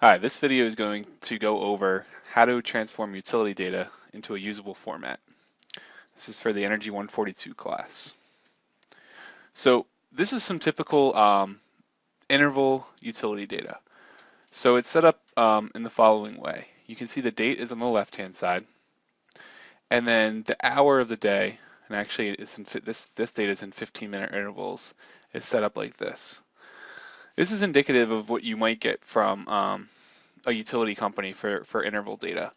Hi, this video is going to go over how to transform utility data into a usable format. This is for the Energy 142 class. So this is some typical um, interval utility data. So it's set up um, in the following way. You can see the date is on the left-hand side, and then the hour of the day, and actually it's in, this, this data is in 15-minute intervals, is set up like this. This is indicative of what you might get from um, a utility company for, for interval data.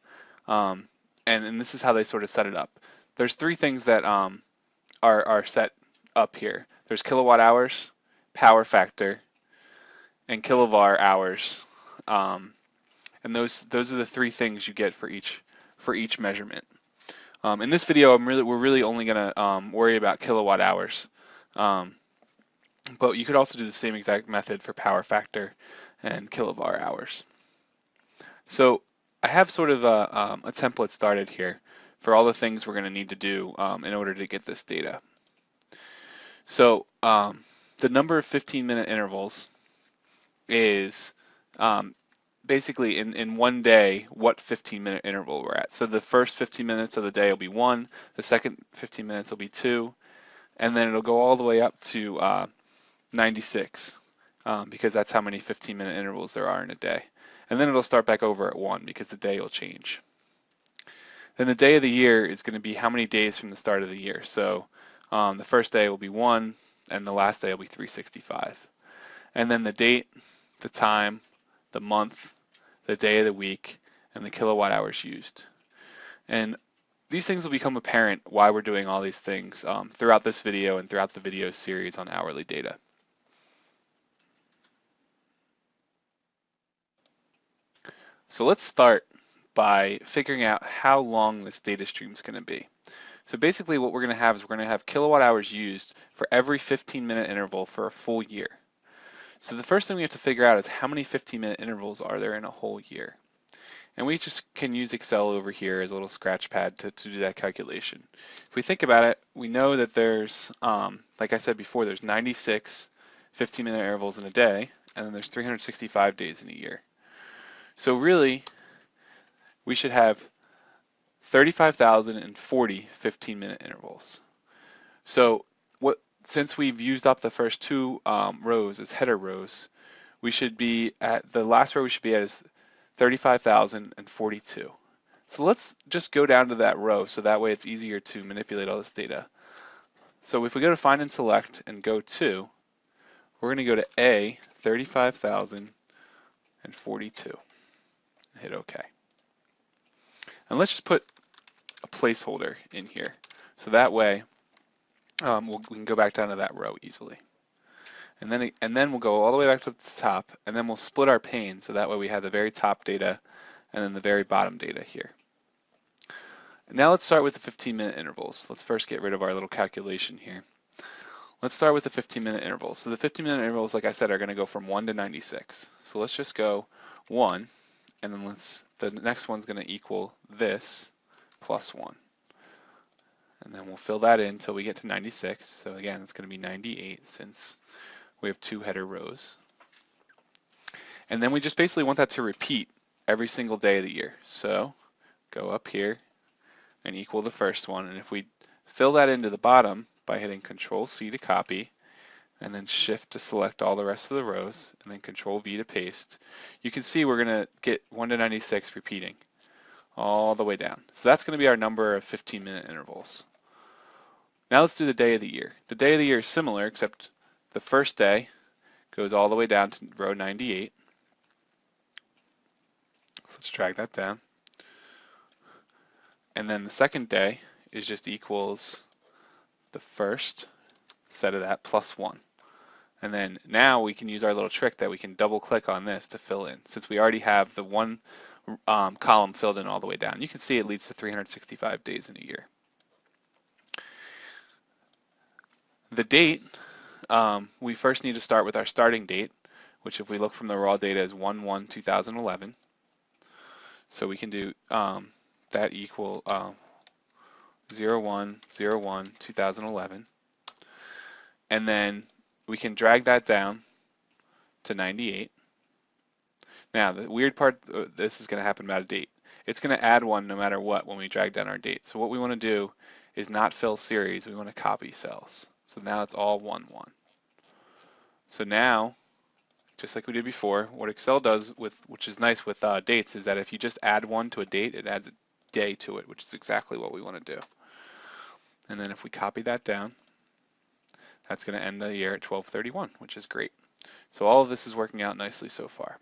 Um, and, and this is how they sort of set it up. There's three things that um, are, are set up here. There's kilowatt hours, power factor, and kilovar hours. Um, and those those are the three things you get for each for each measurement. Um, in this video, I'm really we're really only going to um, worry about kilowatt hours. Um, but you could also do the same exact method for power factor and kilovar hours. So I have sort of a, um, a template started here for all the things we're going to need to do um, in order to get this data. So um, the number of 15 minute intervals is um, basically in, in one day what 15 minute interval we're at. So the first 15 minutes of the day will be one, the second 15 minutes will be two, and then it'll go all the way up to uh, 96 um, because that's how many 15 minute intervals there are in a day. And then it'll start back over at 1 because the day will change. Then the day of the year is going to be how many days from the start of the year. So um, the first day will be 1 and the last day will be 365. And then the date, the time, the month, the day of the week, and the kilowatt hours used. And these things will become apparent why we're doing all these things um, throughout this video and throughout the video series on hourly data. So let's start by figuring out how long this data stream is going to be. So basically what we're going to have is we're going to have kilowatt hours used for every 15 minute interval for a full year. So the first thing we have to figure out is how many 15 minute intervals are there in a whole year. And we just can use Excel over here as a little scratch pad to, to do that calculation. If we think about it, we know that there's, um, like I said before, there's 96 15 minute intervals in a day, and then there's 365 days in a year. So really, we should have 35,040 15-minute intervals. So what, since we've used up the first two um, rows as header rows, we should be at, the last row we should be at is 35,042. So let's just go down to that row so that way it's easier to manipulate all this data. So if we go to find and select and go to, we're going to go to A, 35,042 hit OK. And let's just put a placeholder in here. So that way um, we'll, we can go back down to that row easily. And then, and then we'll go all the way back to the top, and then we'll split our pane so that way we have the very top data and then the very bottom data here. now let's start with the 15 minute intervals. Let's first get rid of our little calculation here. Let's start with the 15 minute intervals. So the 15 minute intervals, like I said, are gonna go from one to 96. So let's just go one, and then let's, the next one's going to equal this plus 1. And then we'll fill that in until we get to 96. So again, it's going to be 98 since we have two header rows. And then we just basically want that to repeat every single day of the year. So go up here and equal the first one. And if we fill that into the bottom by hitting Control C to copy, and then shift to select all the rest of the rows, and then control V to paste, you can see we're gonna get 1 to 96 repeating all the way down. So that's gonna be our number of 15 minute intervals. Now let's do the day of the year. The day of the year is similar, except the first day goes all the way down to row 98. So let's drag that down. And then the second day is just equals the first set of that plus one. And then now we can use our little trick that we can double click on this to fill in since we already have the one um, column filled in all the way down. You can see it leads to 365 days in a year. The date, um, we first need to start with our starting date, which if we look from the raw data is 1-1-2011. So we can do um, that equal uh, 01-01-2011. And then we can drag that down to 98. Now, the weird part, uh, this is going to happen about a date. It's going to add one no matter what when we drag down our date. So what we want to do is not fill series, we want to copy cells. So now it's all 1, 1. So now, just like we did before, what Excel does, with which is nice with uh, dates, is that if you just add one to a date, it adds a day to it, which is exactly what we want to do. And then if we copy that down, that's going to end the year at 1231, which is great. So all of this is working out nicely so far.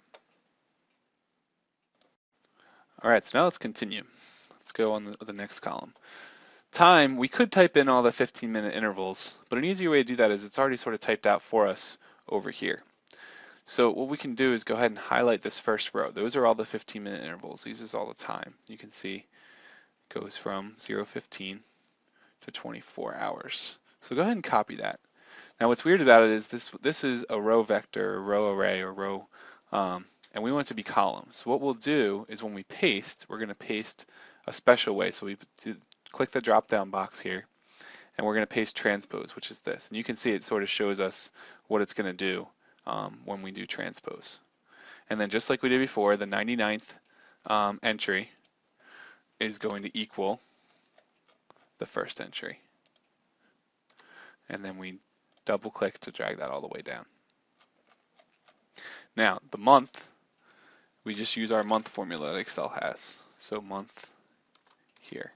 All right, so now let's continue. Let's go on the, the next column. Time, we could type in all the 15 minute intervals, but an easier way to do that is it's already sort of typed out for us over here. So what we can do is go ahead and highlight this first row. Those are all the 15 minute intervals. These is all the time. You can see it goes from 015 to 24 hours. So go ahead and copy that. Now what's weird about it is this this is a row vector, a row array, or row, um, and we want it to be columns. So what we'll do is when we paste, we're going to paste a special way. So we do, click the drop down box here, and we're going to paste transpose, which is this. And you can see it sort of shows us what it's going to do um, when we do transpose. And then just like we did before, the 99th um, entry is going to equal the first entry. And then we double click to drag that all the way down. Now, the month, we just use our month formula that Excel has. So month here.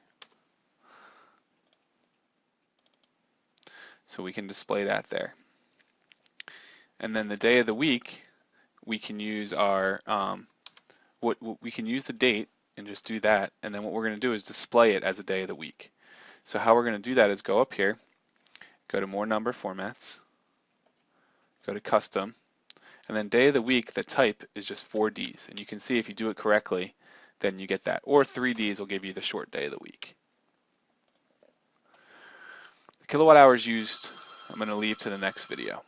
So we can display that there. And then the day of the week, we can use our, um, what, what we can use the date and just do that. And then what we're going to do is display it as a day of the week. So how we're going to do that is go up here, go to more number formats, go to custom, and then day of the week, the type is just 4Ds. And you can see if you do it correctly, then you get that. Or 3Ds will give you the short day of the week. The kilowatt hours used, I'm going to leave to the next video.